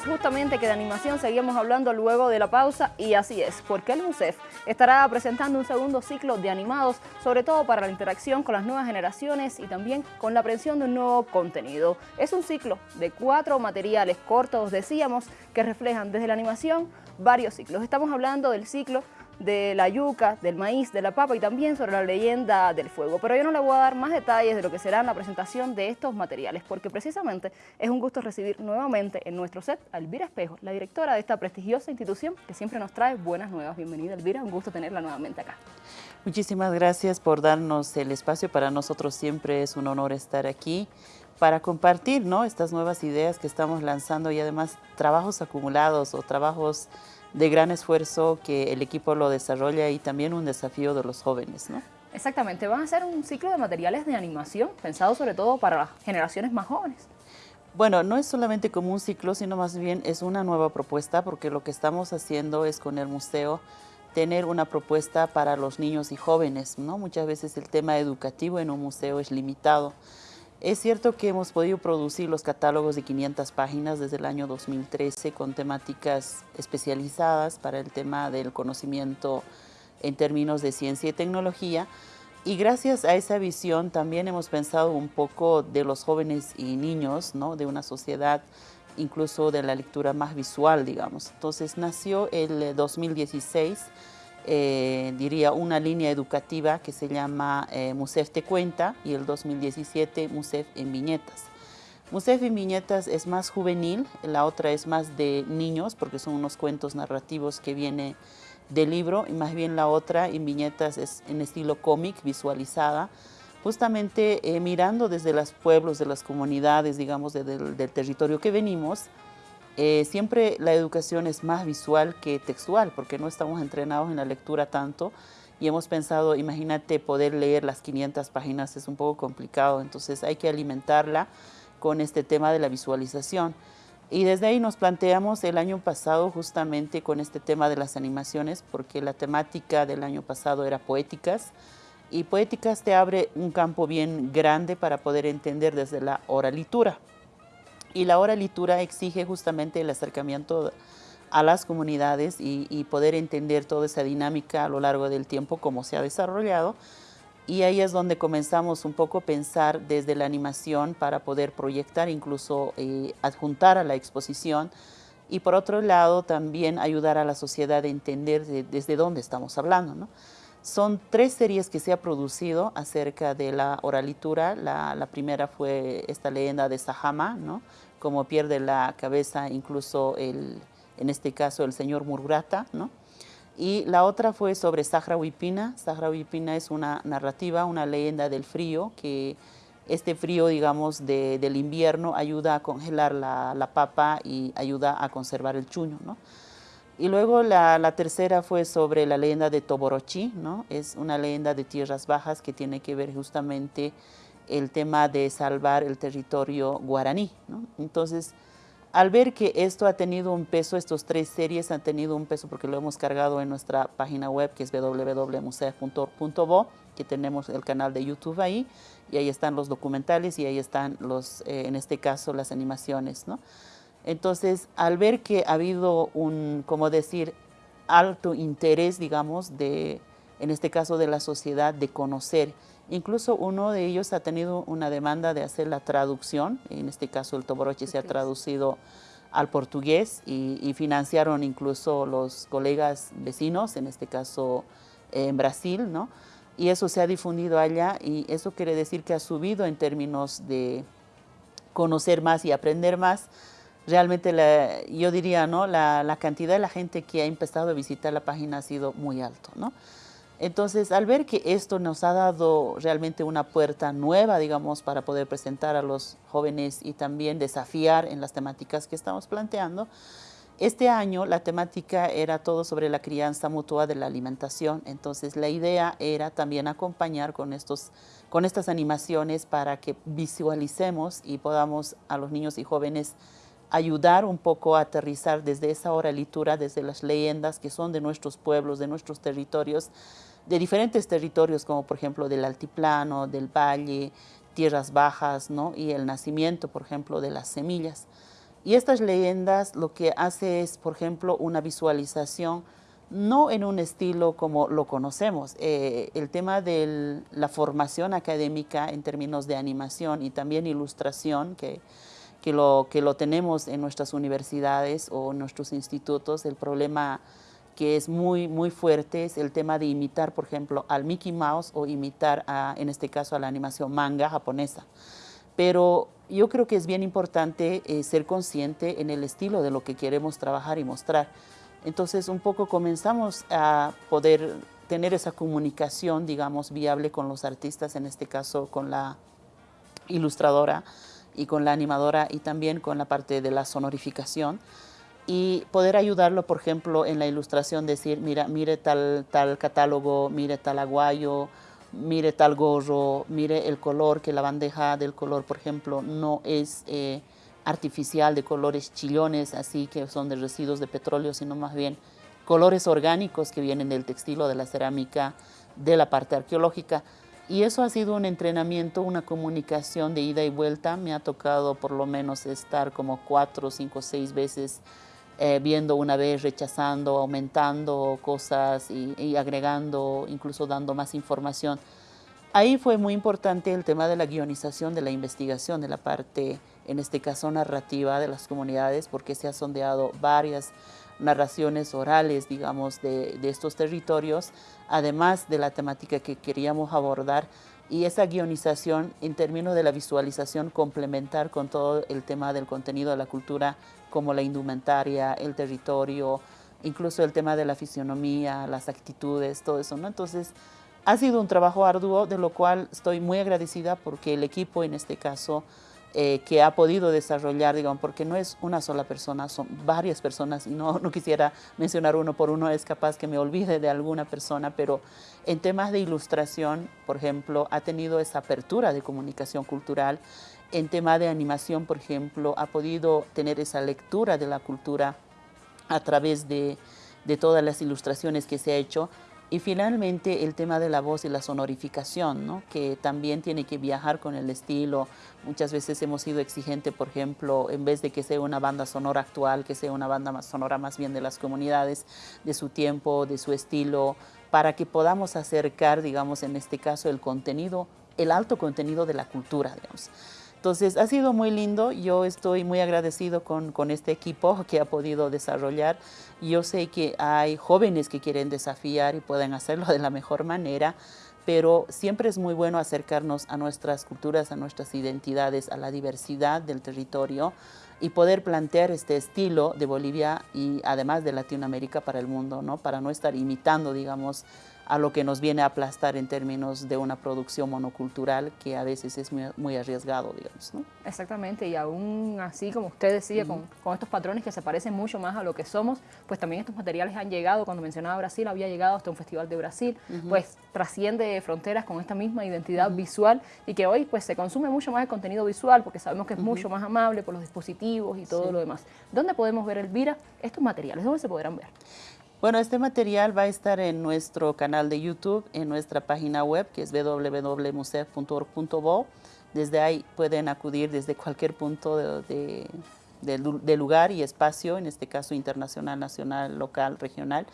justamente que de animación seguíamos hablando luego de la pausa y así es, porque el MUSEF estará presentando un segundo ciclo de animados, sobre todo para la interacción con las nuevas generaciones y también con la aprehensión de un nuevo contenido. Es un ciclo de cuatro materiales cortos, decíamos, que reflejan desde la animación varios ciclos. Estamos hablando del ciclo de la yuca, del maíz, de la papa y también sobre la leyenda del fuego. Pero yo no le voy a dar más detalles de lo que será la presentación de estos materiales, porque precisamente es un gusto recibir nuevamente en nuestro set a Elvira Espejo, la directora de esta prestigiosa institución que siempre nos trae buenas nuevas. Bienvenida Elvira, un gusto tenerla nuevamente acá. Muchísimas gracias por darnos el espacio. Para nosotros siempre es un honor estar aquí para compartir ¿no? estas nuevas ideas que estamos lanzando y además trabajos acumulados o trabajos de gran esfuerzo que el equipo lo desarrolla y también un desafío de los jóvenes, ¿no? Exactamente, van a ser un ciclo de materiales de animación pensado sobre todo para las generaciones más jóvenes. Bueno, no es solamente como un ciclo, sino más bien es una nueva propuesta porque lo que estamos haciendo es con el museo tener una propuesta para los niños y jóvenes, ¿no? Muchas veces el tema educativo en un museo es limitado. Es cierto que hemos podido producir los catálogos de 500 páginas desde el año 2013 con temáticas especializadas para el tema del conocimiento en términos de ciencia y tecnología. Y gracias a esa visión también hemos pensado un poco de los jóvenes y niños, ¿no? de una sociedad incluso de la lectura más visual, digamos. Entonces nació el 2016 eh, diría, una línea educativa que se llama eh, Musef Te Cuenta y el 2017 Musef en Viñetas. Musef en Viñetas es más juvenil, la otra es más de niños porque son unos cuentos narrativos que viene del libro y más bien la otra en Viñetas es en estilo cómic, visualizada, justamente eh, mirando desde los pueblos, de las comunidades, digamos, del territorio que venimos, eh, siempre la educación es más visual que textual, porque no estamos entrenados en la lectura tanto y hemos pensado, imagínate, poder leer las 500 páginas es un poco complicado, entonces hay que alimentarla con este tema de la visualización. Y desde ahí nos planteamos el año pasado justamente con este tema de las animaciones, porque la temática del año pasado era poéticas, y poéticas te abre un campo bien grande para poder entender desde la oralitura. Y la oralitura exige justamente el acercamiento a las comunidades y, poder entender toda esa dinámica a lo largo del tiempo, cómo se ha desarrollado. Y ahí es donde comenzamos un poco a pensar desde la animación para poder proyectar, incluso eh, adjuntar a la exposición. Y por otro lado, también ayudar a la sociedad a entender desde dónde estamos hablando. ¿no? Son tres series que se ha producido acerca de la oralitura. La, la primera fue esta leyenda de Sahama, ¿no? como pierde la cabeza incluso el, en este caso el señor Mururata. ¿no? Y la otra fue sobre Sahra Huipina. Sahra Huipina es una narrativa, una leyenda del frío, que este frío, digamos, de, del invierno ayuda a congelar la, la, papa y ayuda a conservar el chuño. ¿no? Y luego la, tercera fue sobre la leyenda de Toborochi, ¿no? Es una leyenda de tierras bajas que tiene que ver justamente el tema de salvar el territorio guaraní. Entonces, al ver que esto ha tenido un peso, estas tres series han tenido un peso porque lo hemos cargado en nuestra página web que es www.museo.org.bo, que tenemos el canal de YouTube ahí, y ahí están los documentales y ahí están los, eh, en este caso, las animaciones, ¿no? Entonces, al ver que ha habido un, como decir, alto interés, digamos, de, en este caso de la sociedad, de conocer, incluso uno de ellos ha tenido una demanda de hacer la traducción, en este caso el Toboroche se ha traducido al portugués y, financiaron incluso los colegas vecinos, en este caso en Brasil, ¿no? Y eso se ha difundido allá y eso quiere decir que ha subido en términos de conocer más y aprender más, realmente la, yo diría, ¿no? La, la, cantidad de la gente que ha empezado a visitar la página ha sido muy alto, ¿no? Entonces, al ver que esto nos ha dado realmente una puerta nueva, digamos, para poder presentar a los jóvenes y también desafiar en las temáticas que estamos planteando, este año la temática era todo sobre la crianza mutua de la alimentación, entonces la idea era también acompañar con, estos, con estas animaciones para que visualicemos y podamos a los niños y jóvenes ayudar un poco a aterrizar desde esa oralitura, desde las leyendas que son de nuestros pueblos, de nuestros territorios, de diferentes territorios como por ejemplo del altiplano, del valle, tierras bajas ¿no? y el nacimiento por ejemplo de las semillas. Y estas leyendas lo que hace es, por ejemplo, una visualización no en un estilo como lo conocemos. Eh, el tema de la formación académica en términos de animación y también ilustración, que, que, lo, que lo tenemos en nuestras universidades o nuestros institutos, el problema que es muy, muy fuerte es el tema de imitar, por ejemplo, al Mickey Mouse o imitar, a, en este caso, a la animación manga japonesa. Pero yo creo que es bien importante eh, ser consciente en el estilo de lo que queremos trabajar y mostrar. Entonces, un poco comenzamos a poder tener esa comunicación, digamos, viable con los artistas, en este caso con la ilustradora y con la animadora y también con la parte de la sonorificación y poder ayudarlo, por ejemplo, en la ilustración, decir, mira, mire tal, tal catálogo, mire tal aguayo, mire tal gorro, mire el color, que la bandeja del color, por ejemplo, no es... Eh, artificial de colores chillones, así que son de residuos de petróleo, sino más bien colores orgánicos que vienen del textil o de la cerámica, de la parte arqueológica. Y eso ha sido un entrenamiento, una comunicación de ida y vuelta. Me ha tocado por lo menos estar como cuatro, cinco, seis veces eh, viendo una vez, rechazando, aumentando cosas y, y agregando, incluso dando más información. Ahí fue muy importante el tema de la guionización, de la investigación, de la parte en este caso narrativa de las comunidades, porque se ha sondeado varias narraciones orales, digamos, de, estos territorios, además de la temática que queríamos abordar y esa guionización en términos de la visualización complementar con todo el tema del contenido de la cultura, como la indumentaria, el territorio, incluso el tema de la fisionomía, las actitudes, todo eso, ¿no? Entonces, ha sido un trabajo arduo, de lo cual estoy muy agradecida porque el equipo, en este caso, eh, que ha podido desarrollar, digamos, porque no es una sola persona, son varias personas y no, no quisiera mencionar uno por uno, es capaz que me olvide de alguna persona, pero en temas de ilustración, por ejemplo, ha tenido esa apertura de comunicación cultural, en tema de animación, por ejemplo, ha podido tener esa lectura de la cultura a través de, de todas las ilustraciones que se ha hecho, y finalmente el tema de la voz y la sonorificación, ¿no? que también tiene que viajar con el estilo. Muchas veces hemos sido exigentes, por ejemplo, en vez de que sea una banda sonora actual, que sea una banda sonora más bien de las comunidades, de su tiempo, de su estilo, para que podamos acercar, digamos, en este caso, el contenido, el alto contenido de la cultura, digamos. Entonces, ha sido muy lindo. Yo estoy muy agradecido con, con, este equipo que ha podido desarrollar. Yo sé que hay jóvenes que quieren desafiar y pueden hacerlo de la mejor manera, pero siempre es muy bueno acercarnos a nuestras culturas, a nuestras identidades, a la diversidad del territorio y poder plantear este estilo de Bolivia y además de Latinoamérica para el mundo, ¿no? Para no estar imitando, digamos, a lo que nos viene a aplastar en términos de una producción monocultural que a veces es muy, arriesgado, digamos. ¿no? Exactamente, y aún así, como usted decía, con, estos patrones que se parecen mucho más a lo que somos, pues también estos materiales han llegado, cuando mencionaba Brasil, había llegado hasta un festival de Brasil, pues trasciende fronteras con esta misma identidad visual y que hoy pues se consume mucho más el contenido visual porque sabemos que es mucho más amable por los dispositivos y todo lo demás. ¿Dónde podemos ver, Elvira, estos materiales? ¿Dónde se podrán ver? Bueno, este material va a estar en nuestro canal de YouTube, en nuestra página web, que es www.musef.org.bo. Desde ahí pueden acudir desde cualquier punto de, lugar y espacio, en este caso internacional, nacional, local, regional.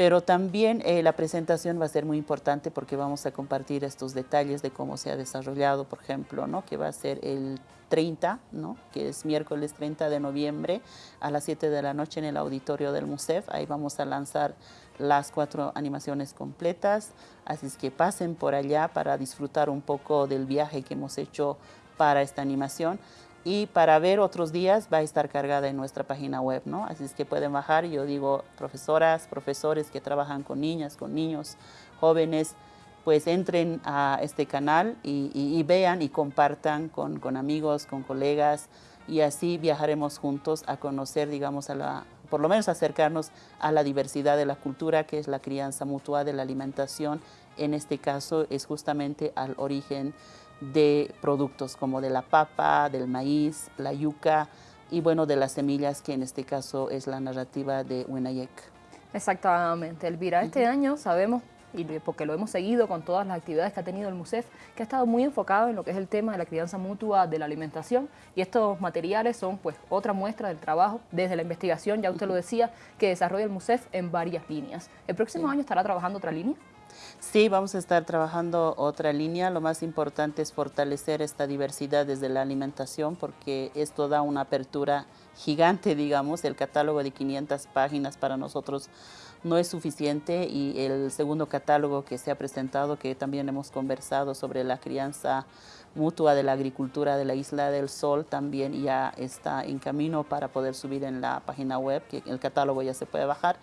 Pero también eh, la presentación va a ser muy importante porque vamos a compartir estos detalles de cómo se ha desarrollado, por ejemplo, ¿no? que va a ser el 30, ¿no? que es miércoles 30 de noviembre a las 7 de la noche en el auditorio del MUSEF. Ahí vamos a lanzar las cuatro animaciones completas, así es que pasen por allá para disfrutar un poco del viaje que hemos hecho para esta animación y para ver otros días va a estar cargada en nuestra página web, ¿no? Así es que pueden bajar, yo digo, profesoras, profesores que trabajan con niñas, con niños, jóvenes, pues entren a este canal y, vean y compartan con, con, amigos, con colegas y así viajaremos juntos a conocer, digamos, a la, por lo menos acercarnos a la diversidad de la cultura, que es la crianza mutua de la alimentación. En este caso es justamente al origen de productos como de la papa, del maíz, la yuca y bueno, de las semillas, que en este caso es la narrativa de Winayek. Exactamente, Elvira. Este año sabemos y porque lo hemos seguido con todas las actividades que ha tenido el MUSEF, que ha estado muy enfocado en lo que es el tema de la crianza mutua de la alimentación y estos materiales son pues otra muestra del trabajo desde la investigación, ya usted lo decía, que desarrolla el MUSEF en varias líneas. ¿El próximo año estará trabajando otra línea? Sí, vamos a estar trabajando otra línea. Lo más importante es fortalecer esta diversidad desde la alimentación porque esto da una apertura gigante, digamos. El catálogo de 500 páginas para nosotros no es suficiente y el segundo catálogo que se ha presentado, que también hemos conversado sobre la crianza mutua de la agricultura de la Isla del Sol, también ya está en camino para poder subir en la página web, que el catálogo ya se puede bajar.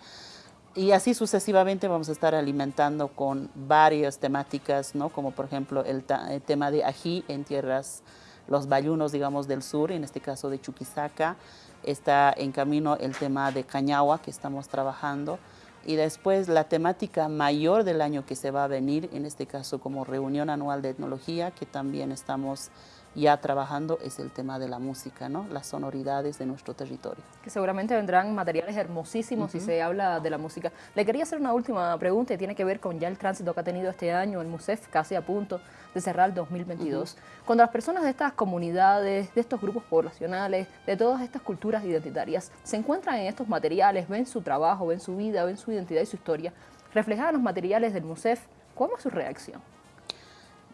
Y así sucesivamente vamos a estar alimentando con varias temáticas, ¿no? como por ejemplo el, tema de ají en tierras, los bayunos, digamos, del sur, en este caso de Chuquisaca. Está en camino el tema de cañagua que estamos trabajando. Y después la temática mayor del año que se va a venir, en este caso como reunión anual de etnología, que también estamos ya trabajando es el tema de la música, ¿no? las sonoridades de nuestro territorio. Que seguramente vendrán materiales hermosísimos si se habla de la música. Le quería hacer una última pregunta y tiene que ver con ya el tránsito que ha tenido este año el MUSEF, casi a punto de cerrar el 2022. Cuando las personas de estas comunidades, de estos grupos poblacionales, de todas estas culturas identitarias, se encuentran en estos materiales, ven su trabajo, ven su vida, ven su identidad y su historia, reflejada en los materiales del MUSEF, ¿cómo es su reacción?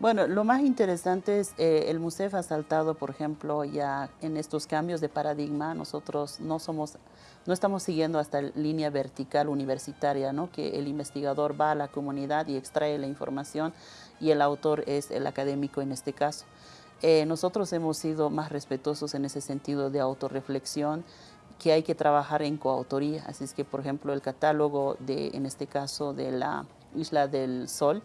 Bueno, lo más interesante es eh, el MUSEF ha saltado, por ejemplo, ya en estos cambios de paradigma. Nosotros no somos, no estamos siguiendo hasta línea vertical universitaria, ¿no? que el investigador va a la comunidad y extrae la información y el autor es el académico en este caso. Eh, nosotros hemos sido más respetuosos en ese sentido de autorreflexión que hay que trabajar en coautoría. Así es que, por ejemplo, el catálogo de, en este caso, de la Isla del Sol,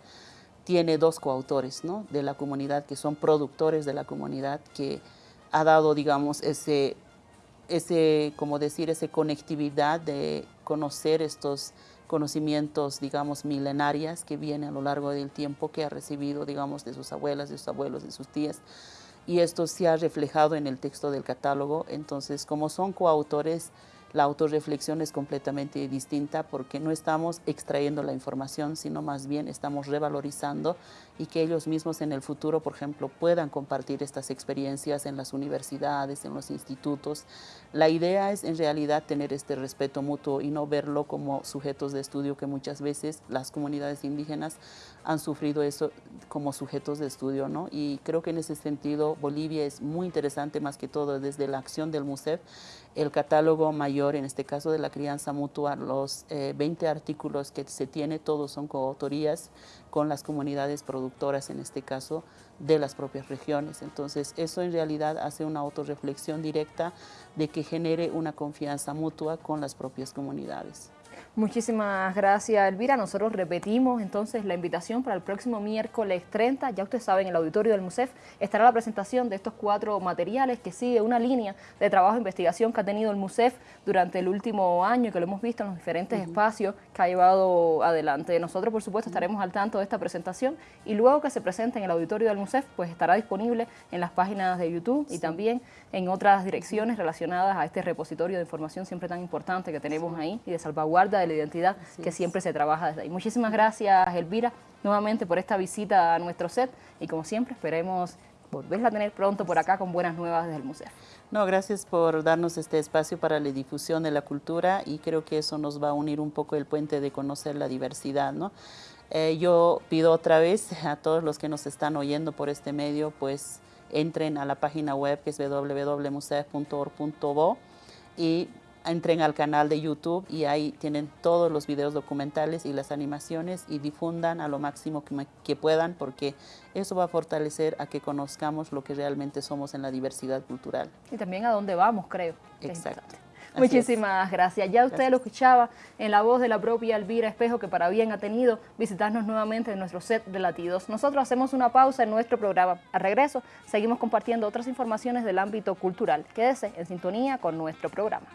tiene dos coautores ¿no? de la comunidad que son productores de la comunidad que ha dado, digamos, ese, ese, como decir, esa conectividad de conocer estos conocimientos, digamos, milenarias que vienen a lo largo del tiempo que ha recibido, digamos, de sus abuelas, de sus abuelos, de sus tías. Y esto se ha reflejado en el texto del catálogo. Entonces, como son coautores, la autorreflexión es completamente distinta porque no estamos extrayendo la información, sino más bien estamos revalorizando y que ellos mismos en el futuro, por ejemplo, puedan compartir estas experiencias en las universidades, en los institutos. La idea es en realidad tener este respeto mutuo y no verlo como sujetos de estudio que muchas veces las comunidades indígenas han sufrido eso como sujetos de estudio, ¿no? Y creo que en ese sentido Bolivia es muy interesante más que todo desde la acción del MUSEF, el catálogo mayor, en este caso de la crianza mutua, los 20 eh, artículos que se tiene, todos son coautorías con las comunidades productoras, en este caso, de las propias regiones. Entonces, eso en realidad hace una autorreflexión directa de que genere una confianza mutua con las propias comunidades. Muchísimas gracias, Elvira. Nosotros repetimos entonces la invitación para el próximo miércoles 30. Ya ustedes saben, en el auditorio del MUSEF estará la presentación de estos cuatro materiales que sigue una línea de trabajo e investigación que ha tenido el MUSEF durante el último año y que lo hemos visto en los diferentes espacios que ha llevado adelante. Nosotros, por supuesto, estaremos al tanto de esta presentación y luego que se presente en el auditorio del MUSEF, pues estará disponible en las páginas de YouTube y también en otras direcciones relacionadas a este repositorio de información siempre tan importante que tenemos ahí y de salvaguarda de la identidad que siempre se trabaja desde ahí. Muchísimas gracias, Elvira, nuevamente por esta visita a nuestro set y como siempre esperemos volverla a tener pronto por acá con buenas nuevas desde el museo. No, gracias por darnos este espacio para la difusión de la cultura y creo que eso nos va a unir un poco el puente de conocer la diversidad, ¿no? Eh, yo pido otra vez a todos los que nos están oyendo por este medio, pues entren a la página web que es www.musef.org.bo y entren al canal de YouTube y ahí tienen todos los videos documentales y las animaciones y difundan a lo máximo que, puedan porque eso va a fortalecer a que conozcamos lo que realmente somos en la diversidad cultural. Y también a dónde vamos, creo. Exacto. Muchísimas gracias. Ya usted lo escuchaba en la voz de la propia Elvira Espejo, que para bien ha tenido visitarnos nuevamente en nuestro set de latidos. Nosotros hacemos una pausa en nuestro programa. Al regreso, seguimos compartiendo otras informaciones del ámbito cultural. Quédese en sintonía con nuestro programa.